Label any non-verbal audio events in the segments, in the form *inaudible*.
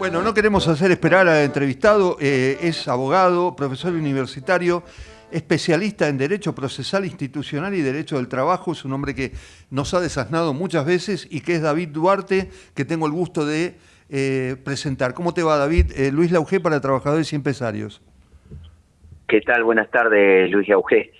Bueno, no queremos hacer esperar al entrevistado, eh, es abogado, profesor universitario, especialista en Derecho Procesal Institucional y Derecho del Trabajo, es un hombre que nos ha desasnado muchas veces y que es David Duarte, que tengo el gusto de eh, presentar. ¿Cómo te va David? Eh, Luis Laugé para Trabajadores y Empresarios. ¿Qué tal? Buenas tardes, Luis Laugé.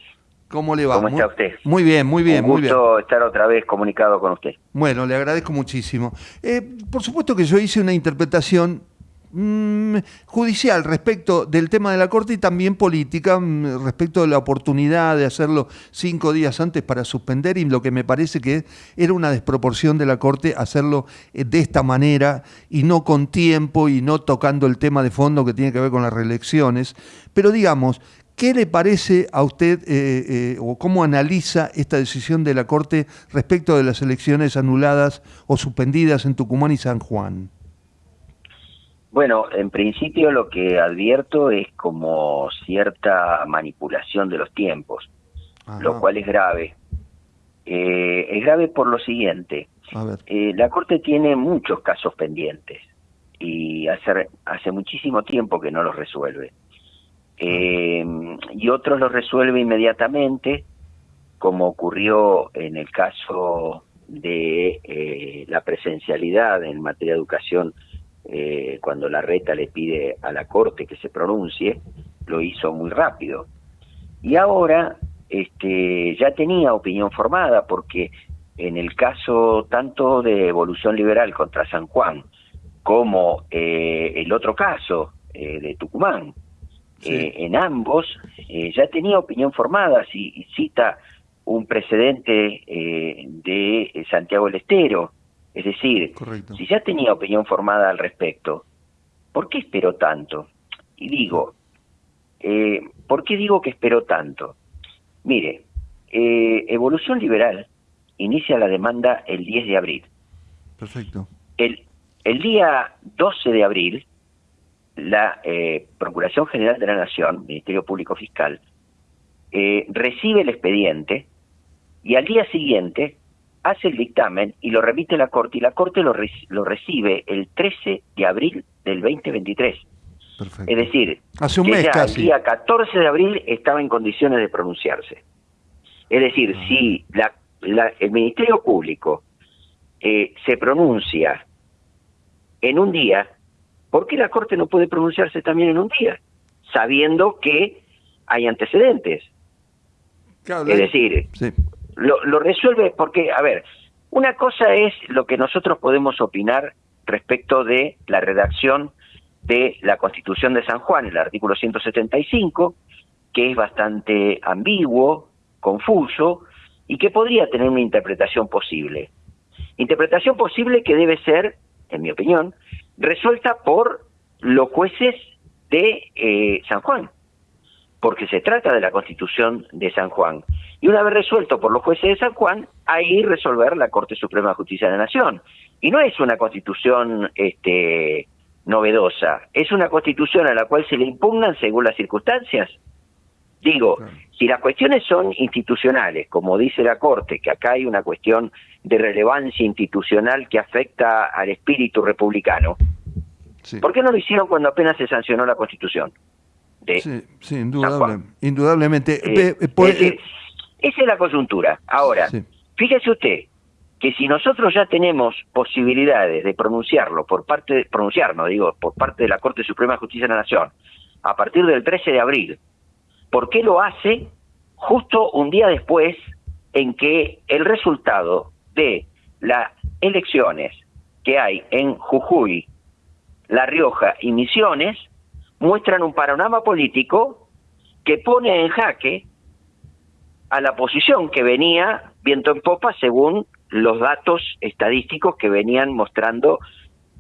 ¿Cómo le va? ¿Cómo está usted? Muy bien, muy bien. Un gusto muy bien. estar otra vez comunicado con usted. Bueno, le agradezco muchísimo. Eh, por supuesto que yo hice una interpretación mmm, judicial respecto del tema de la Corte y también política mmm, respecto de la oportunidad de hacerlo cinco días antes para suspender y lo que me parece que era una desproporción de la Corte hacerlo eh, de esta manera y no con tiempo y no tocando el tema de fondo que tiene que ver con las reelecciones. Pero digamos, ¿Qué le parece a usted eh, eh, o cómo analiza esta decisión de la Corte respecto de las elecciones anuladas o suspendidas en Tucumán y San Juan? Bueno, en principio lo que advierto es como cierta manipulación de los tiempos, Ajá. lo cual es grave. Eh, es grave por lo siguiente. La Corte tiene muchos casos pendientes y hace, hace muchísimo tiempo que no los resuelve eh, y otros lo resuelve inmediatamente, como ocurrió en el caso de eh, la presencialidad en materia de educación, eh, cuando la reta le pide a la Corte que se pronuncie, lo hizo muy rápido. Y ahora este, ya tenía opinión formada, porque en el caso tanto de Evolución Liberal contra San Juan, como eh, el otro caso eh, de Tucumán, Sí. Eh, en ambos eh, ya tenía opinión formada, si cita un precedente eh, de Santiago del Estero, es decir, Correcto. si ya tenía opinión formada al respecto, ¿por qué esperó tanto? Y digo, eh, ¿por qué digo que esperó tanto? Mire, Evolución Liberal inicia la demanda el 10 de abril. Perfecto. El, el día 12 de abril, la eh, Procuración General de la Nación, Ministerio Público Fiscal, eh, recibe el expediente y al día siguiente hace el dictamen y lo remite a la Corte y la Corte lo, re lo recibe el 13 de abril del 2023. Perfecto. Es decir, Hace un que mes ya casi. el día 14 de abril estaba en condiciones de pronunciarse. Es decir, Ah. si la, la, el Ministerio Público eh, se pronuncia en un día, ¿por qué la Corte no puede pronunciarse también en un día? Sabiendo que hay antecedentes. Claro, Es decir, sí. lo, lo resuelve porque, a ver, una cosa es lo que nosotros podemos opinar respecto de la redacción de la Constitución de San Juan, el artículo 175, que es bastante ambiguo, confuso y que podría tener una interpretación posible. Interpretación posible que debe ser, en mi opinión, resuelta por los jueces de eh, San Juan, porque se trata de la Constitución de San Juan. Y una vez resuelto por los jueces de San Juan, ahí resolver la Corte Suprema de Justicia de la Nación. Y no es una constitución este, novedosa, es una constitución a la cual se le impugnan según las circunstancias. Digo, si las cuestiones son institucionales, como dice la Corte, que acá hay una cuestión de relevancia institucional que afecta al espíritu republicano, sí. ¿por qué no lo hicieron cuando apenas se sancionó la Constitución? De, Sí, sí, San indudable, Juan. indudablemente. Eh, eh, eh, esa es la coyuntura. Ahora, sí. fíjese usted que si nosotros ya tenemos posibilidades de pronunciarlo por parte, de, pronunciarnos, digo, por parte de la Corte Suprema de Justicia de la Nación, a partir del 13 de abril, ¿por qué lo hace justo un día después en que el resultado las elecciones que hay en Jujuy, La Rioja y Misiones muestran un panorama político que pone en jaque a la posición que venía viento en popa según los datos estadísticos que venían mostrando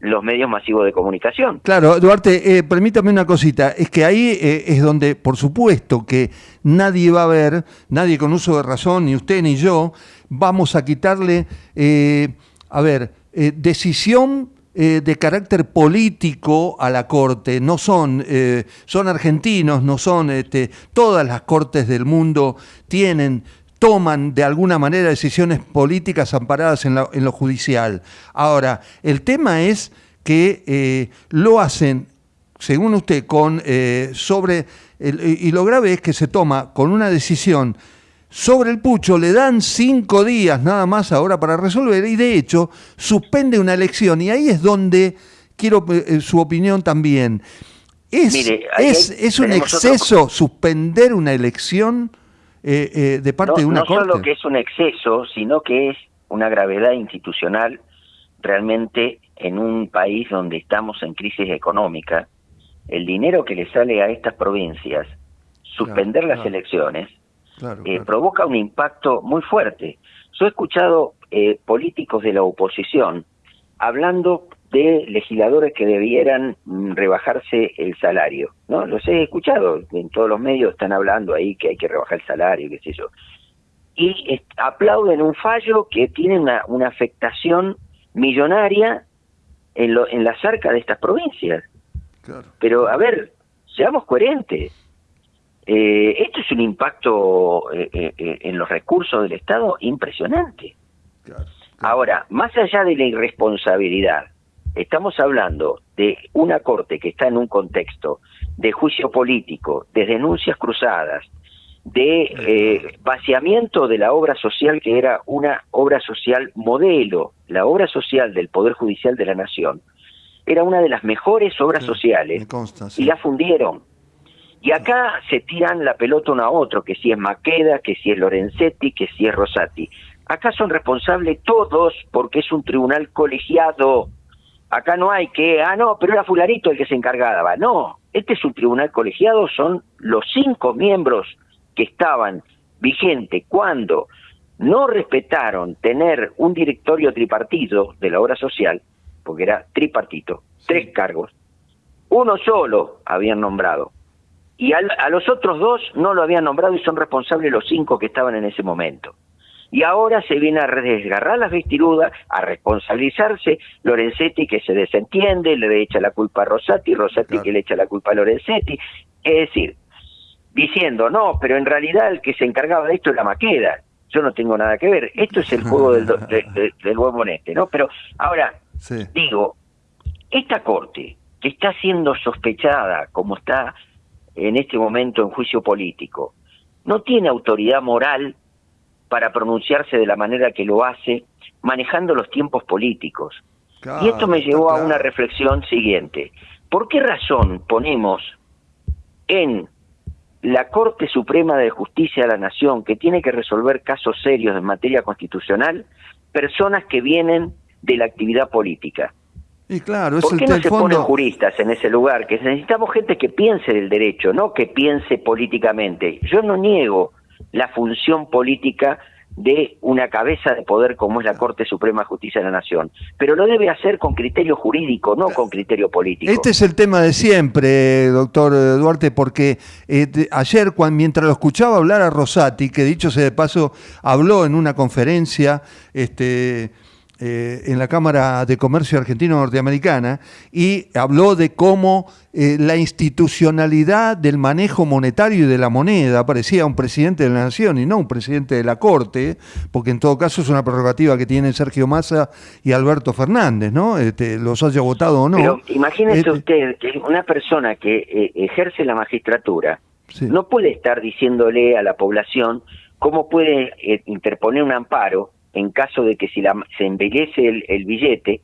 los medios masivos de comunicación. Claro, Duarte, eh, permítame una cosita. Es que ahí eh, es donde, por supuesto, que nadie va a ver, nadie con uso de razón, ni usted ni yo, vamos a quitarle, eh, a ver, decisión de carácter político a la Corte. No son, son argentinos, no son, este, todas las cortes del mundo tienen toman de alguna manera decisiones políticas amparadas en, la- en lo judicial. Ahora, el tema es que eh, lo hacen, según usted, con eh, sobre y lo grave es que se toma con una decisión sobre el pucho, le dan cinco días nada más ahora para resolver y de hecho suspende una elección y ahí es donde quiero su opinión también. ¿Es, es, un exceso suspender una elección de parte de una corte? No solo que es un exceso, sino que es una gravedad institucional realmente en un país donde estamos en crisis económica, el dinero que le sale a estas provincias, suspender las elecciones, eh, provoca un impacto muy fuerte. Yo he escuchado eh, políticos de la oposición hablando de legisladores que debieran mm, rebajarse el salario, ¿no? Los he escuchado, en todos los medios están hablando ahí que hay que rebajar el salario, qué sé yo y aplauden un fallo que tiene una, una afectación millonaria en, lo, en la cerca de estas provincias. Pero, a ver, seamos coherentes. Eh, esto es un impacto eh, eh, en los recursos del Estado impresionante. Ahora, más allá de la irresponsabilidad, estamos hablando de una corte que está en un contexto de juicio político, de denuncias cruzadas, de eh, vaciamiento de la obra social que era una obra social modelo, la obra social del Poder Judicial de la Nación, era una de las mejores obras sociales y la fundieron. Y acá se tiran la pelota uno a otro, que si es Maqueda, que si es Lorenzetti, que si es Rosati. Acá son responsables todos porque es un tribunal colegiado. Acá no hay que, ah, no, pero era fularito el que se encargaba. No, este es un tribunal colegiado, son los cinco miembros que estaban vigentes cuando no respetaron tener un directorio tripartito de la obra social, porque era tripartito, tres cargos, uno solo habían nombrado, y a los otros dos no lo habían nombrado y son responsables los cinco que estaban en ese momento. Y ahora se viene a desgarrar las vestiduras, a responsabilizarse Lorenzetti que se desentiende, le echa la culpa a Rosati, Rosati que le echa la culpa a Lorenzetti. Es decir, diciendo, no, pero en realidad el que se encargaba de esto es la Maqueda. Yo no tengo nada que ver. Esto es el juego del, del huevo ¿no? Pero ahora, digo, esta corte que está siendo sospechada como está en este momento en juicio político, no tiene autoridad moral para pronunciarse de la manera que lo hace, manejando los tiempos políticos. y esto me llevó a una reflexión siguiente. ¿Por qué razón ponemos en la Corte Suprema de Justicia de la Nación, que tiene que resolver casos serios en materia constitucional, personas que vienen de la actividad política. Y claro, es ¿Por qué no se ponen juristas en ese lugar? Que necesitamos gente que piense del derecho, no que piense políticamente. Yo no niego la función política de una cabeza de poder como es la Corte Suprema de Justicia de la Nación. Pero lo debe hacer con criterio jurídico, no con criterio político. Este es el tema de siempre, doctor Duarte, porque eh, ayer, cuando, mientras lo escuchaba hablar a Rosati, que dicho sea de paso, habló en una conferencia, este eh, en la Cámara de Comercio Argentino-Norteamericana y habló de cómo eh, la institucionalidad del manejo monetario y de la moneda parecía un presidente de la Nación y no un presidente de la Corte, porque en todo caso es una prerrogativa que tienen Sergio Massa y Alberto Fernández, ¿no? Este, los haya votado o no. Pero imagínese este usted que una persona que eh, ejerce la magistratura no puede estar diciéndole a la población cómo puede interponer un amparo en caso de que si la, se embellece el, billete,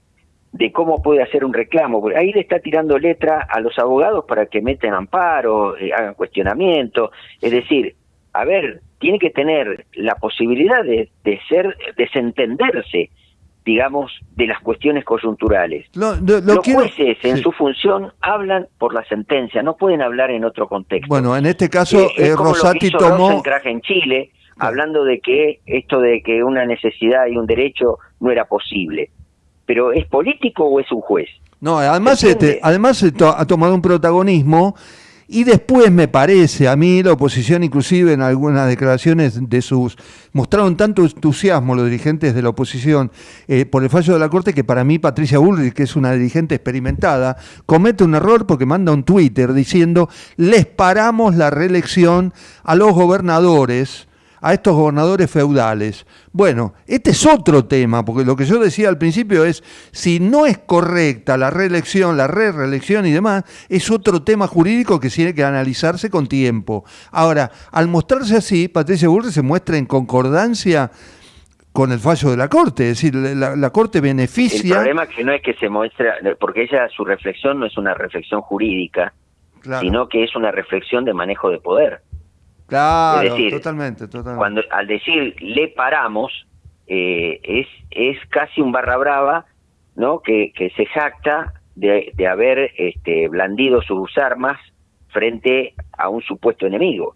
de cómo puede hacer un reclamo. Ahí le está tirando letra a los abogados para que metan amparo, eh, hagan cuestionamiento. Es decir, a ver, tiene que tener la posibilidad de, de ser, desentenderse, digamos, de las cuestiones coyunturales. los jueces en su función hablan por la sentencia, no pueden hablar en otro contexto. Bueno, en este caso, eh, Rosati tomó... en Chile, hablando de que esto de que una necesidad y un derecho no era posible. Pero ¿es político o es un juez? No, además, este, además ha tomado un protagonismo y después me parece, a mí la oposición inclusive en algunas declaraciones de sus, mostraron tanto entusiasmo los dirigentes de la oposición eh, por el fallo de la Corte que para mí Patricia Bullrich, que es una dirigente experimentada, comete un error porque manda un Twitter diciendo les paramos la reelección a los gobernadores a estos gobernadores feudales. Bueno, este es otro tema, porque lo que yo decía al principio es, si no es correcta la reelección, la re-reelección y demás, es otro tema jurídico que tiene que analizarse con tiempo. Ahora, al mostrarse así, Patricia Burri se muestra en concordancia con el fallo de la Corte, es decir, la, Corte beneficia... El problema que no es que se muestre, porque ella, su reflexión no es una reflexión jurídica, sino que es una reflexión de manejo de poder. Claro, totalmente, totalmente. Cuando, al decir le paramos, eh, es, es casi un barra brava, ¿no? Que, que se jacta de, de haber este, blandido sus armas frente a un supuesto enemigo.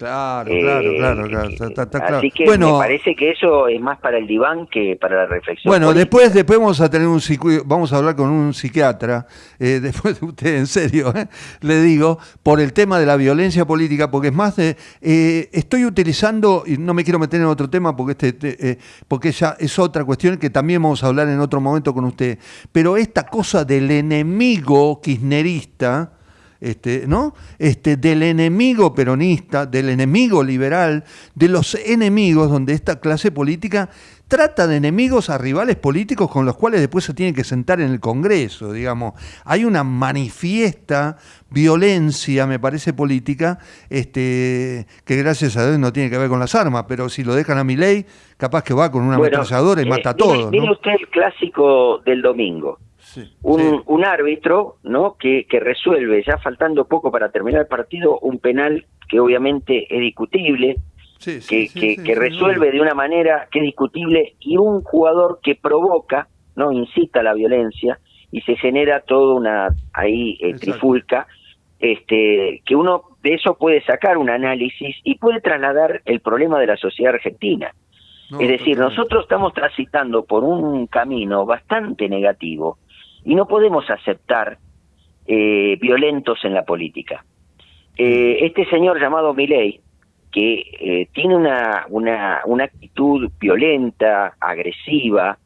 Claro, claro, eh, claro, claro, Así que me parece que eso es más para el diván que para la reflexión. Bueno, después después vamos a tener un vamos a hablar con un psiquiatra, eh, *laughs* después de usted, en serio, eh, le digo, por el tema de la violencia política, porque es más de, estoy utilizando, y no me quiero meter en otro tema porque este, porque ya es otra cuestión que también vamos a hablar en otro momento con usted, pero esta cosa del enemigo kirchnerista, este, ¿no? Este, del enemigo peronista, del enemigo liberal, de los enemigos donde esta clase política trata de enemigos a rivales políticos con los cuales después se tiene que sentar en el Congreso, digamos. Hay una manifiesta violencia, me parece, política, este, que gracias a Dios no tiene que ver con las armas, pero si lo dejan a mi ley, capaz que va con una ametralladora y eh, mata a todos. Mire usted el clásico del domingo un, árbitro ¿no? Que, que, resuelve, ya faltando poco para terminar el partido, un penal que obviamente es discutible, que, que, resuelve de una manera que es discutible, y un jugador que provoca, no incita a la violencia, y se genera toda una ahí eh, trifulca, este, que uno de eso puede sacar un análisis y puede trasladar el problema de la sociedad argentina. es decir, nosotros estamos transitando por un camino bastante negativo y no podemos aceptar eh, violentos en la política. Eh, este señor llamado Milei, que eh, tiene una, una, una, actitud violenta, agresiva,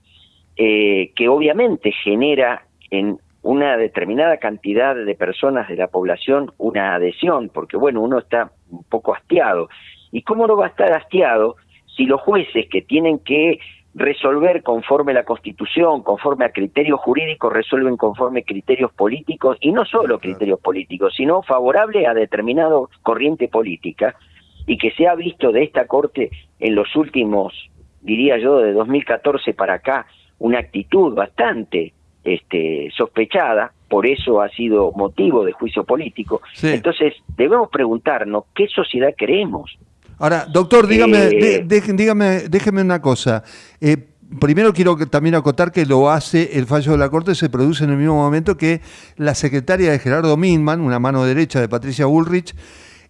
que obviamente genera en una determinada cantidad de personas de la población una adhesión, porque bueno, uno está un poco hastiado. ¿Y cómo no va a estar hastiado si los jueces que tienen que resolver conforme la Constitución, conforme a criterios jurídicos, resuelven conforme criterios políticos, y no solo criterios políticos, sino favorable a determinado corriente política, y que se ha visto de esta Corte en los últimos, diría yo, de 2014 para acá, una actitud bastante este, sospechada, por eso ha sido motivo de juicio político. Entonces, debemos preguntarnos qué sociedad queremos. Ahora, doctor, dígame, eh, dígame, déjeme una cosa. Eh, primero quiero también acotar que lo hace el fallo de la Corte, se produce en el mismo momento que la secretaria de Gerardo Minman, una mano derecha de Patricia Bullrich,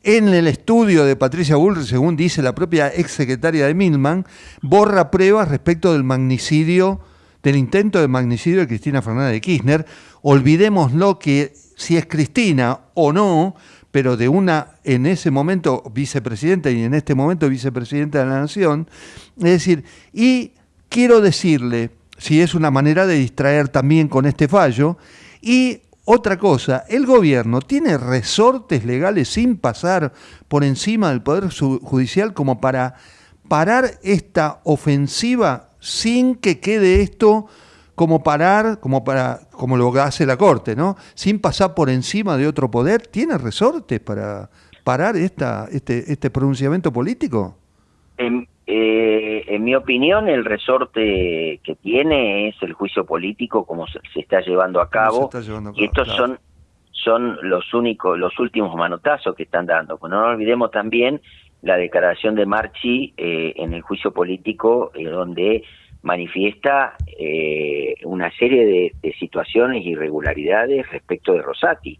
en el estudio de Patricia Bullrich, según dice la propia ex secretaria de Minman, borra pruebas respecto del magnicidio, del intento de magnicidio de Cristina Fernández de Kirchner. Olvidémoslo que si es Cristina o no, pero de una, en ese momento, vicepresidenta y en este momento vicepresidenta de la Nación. Es decir, y quiero decirle, si es una manera de distraer también con este fallo, y otra cosa, el gobierno tiene resortes legales sin pasar por encima del Poder Judicial como para parar esta ofensiva sin que quede esto como parar, como para, como lo hace la Corte, ¿no? Sin pasar por encima de otro poder, ¿tiene resortes para parar esta, este, este pronunciamiento político? En, eh, en mi opinión, el resorte que tiene es el juicio político, como se, está llevando a cabo, y estos son son los únicos, los últimos manotazos que están dando. Pues no olvidemos también la declaración de Marchi eh, en el juicio político, eh, donde manifiesta eh, una serie de, situaciones y irregularidades respecto de Rosati,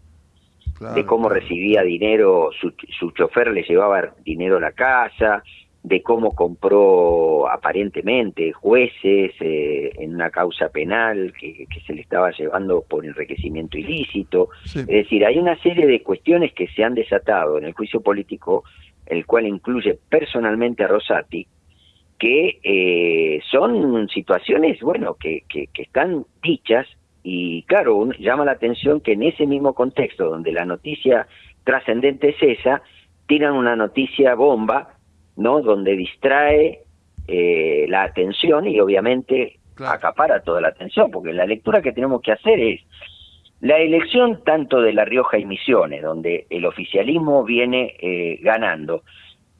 de cómo recibía dinero, su, su chofer le llevaba dinero a la casa, de cómo compró aparentemente jueces eh, en una causa penal que, se le estaba llevando por enriquecimiento ilícito. Es decir, hay una serie de cuestiones que se han desatado en el juicio político, el cual incluye personalmente a Rosati, que eh, son situaciones, bueno, que, que, están dichas y claro, llama la atención que en ese mismo contexto donde la noticia trascendente es esa, tiran una noticia bomba ¿no? Donde distrae eh, la atención y obviamente acapara toda la atención, porque la lectura que tenemos que hacer es la elección tanto de La Rioja y Misiones, donde el oficialismo viene eh, ganando,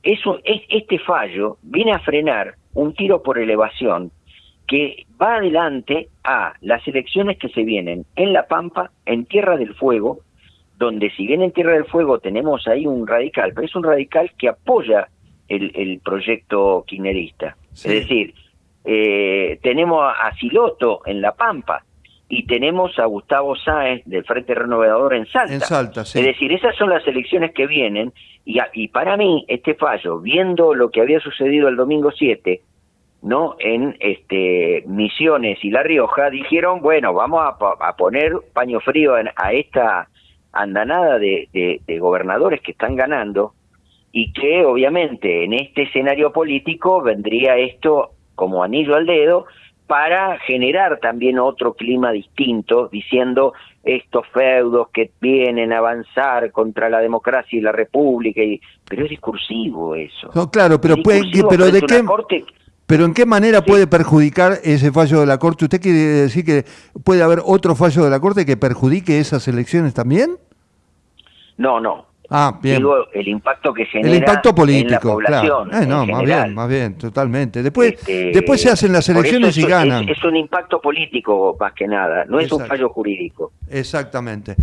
eso, es, este fallo viene a frenar un tiro por elevación que va adelante a las elecciones que se vienen en La Pampa, en Tierra del Fuego, donde si bien en Tierra del Fuego tenemos ahí un radical, pero es un radical que apoya el, proyecto quinerista. Es decir, eh, tenemos a Siloto en La Pampa y tenemos a Gustavo Sáez del Frente Renovador en Salta. En Salta, sí. Es decir, esas son las elecciones que vienen y, y para mí este fallo, viendo lo que había sucedido el domingo 7, ¿no? En este Misiones y La Rioja dijeron, bueno, vamos a, poner paño frío a esta andanada de, de, gobernadores que están ganando y que obviamente en este escenario político vendría esto como anillo al dedo para generar también otro clima distinto, diciendo estos feudos que vienen a avanzar contra la democracia y la república, y, pero es discursivo eso. No, claro, pero, puede, pero de qué... Pero ¿en qué manera puede perjudicar ese fallo de la Corte? ¿Usted quiere decir que puede haber otro fallo de la Corte que perjudique esas elecciones también? No, no. Ah, bien. Digo, el impacto que genera el impacto político, en la población. Claro. Eh, no, más bien, más bien, totalmente. Después, este, después se hacen las elecciones y ganan. Es, un impacto político más que nada, no es un fallo jurídico. Exactamente.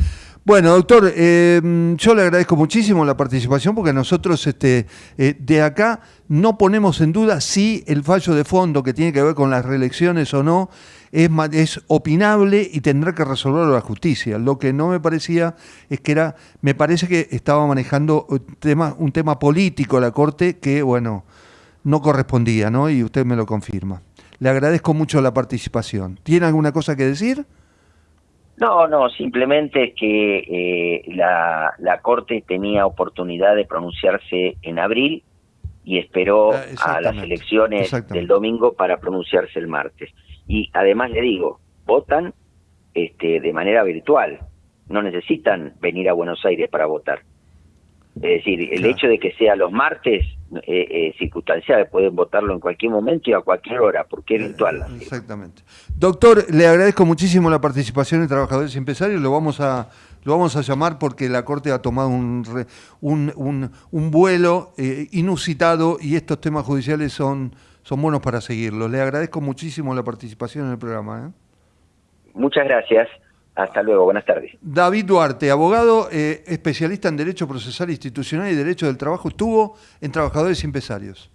Bueno, doctor, eh, yo le agradezco muchísimo la participación porque nosotros este, eh, de acá no ponemos en duda si el fallo de fondo que tiene que ver con las reelecciones o no es, es opinable y tendrá que resolverlo la justicia. Lo que no me parecía es que era, me parece que estaba manejando un tema, un tema político la Corte que, bueno, no correspondía, ¿no? Y usted me lo confirma. Le agradezco mucho la participación. ¿Tiene alguna cosa que decir? No, no, simplemente que eh, la, la Corte tenía oportunidad de pronunciarse en abril y esperó ah, a las elecciones del domingo para pronunciarse el martes. Y además le digo, votan este, de manera virtual, no necesitan venir a Buenos Aires para votar. Es decir, el hecho de que sea los martes eh, eh, circunstancial, pueden votarlo en cualquier momento y a cualquier hora, porque es virtual. Exactamente. Doctor, le agradezco muchísimo la participación de Trabajadores y Empresarios, lo vamos a, lo vamos a llamar porque la Corte ha tomado un, un, un, vuelo eh, inusitado y estos temas judiciales son, son buenos para seguirlos. Le agradezco muchísimo la participación en el programa. ¿eh? Muchas gracias. Hasta luego, buenas tardes. David Duarte, abogado, eh, especialista en Derecho Procesal Institucional y Derecho del Trabajo, estuvo en Trabajadores y Empresarios.